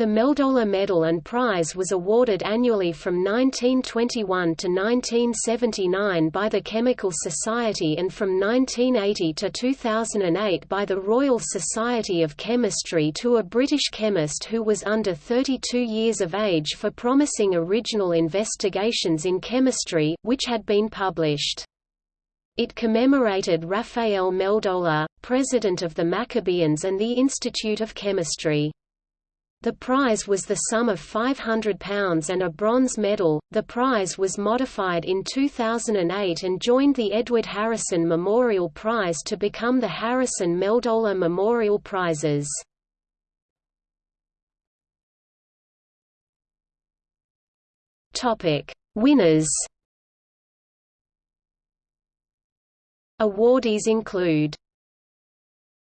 The Meldola Medal and Prize was awarded annually from 1921 to 1979 by the Chemical Society and from 1980 to 2008 by the Royal Society of Chemistry to a British chemist who was under 32 years of age for promising original investigations in chemistry, which had been published. It commemorated Raphael Meldola, president of the Maccabeans and the Institute of Chemistry. The prize was the sum of £500 and a bronze medal. The prize was modified in 2008 and joined the Edward Harrison Memorial Prize to become the Harrison Meldola Memorial Prizes. Topic: Winners. Awardees include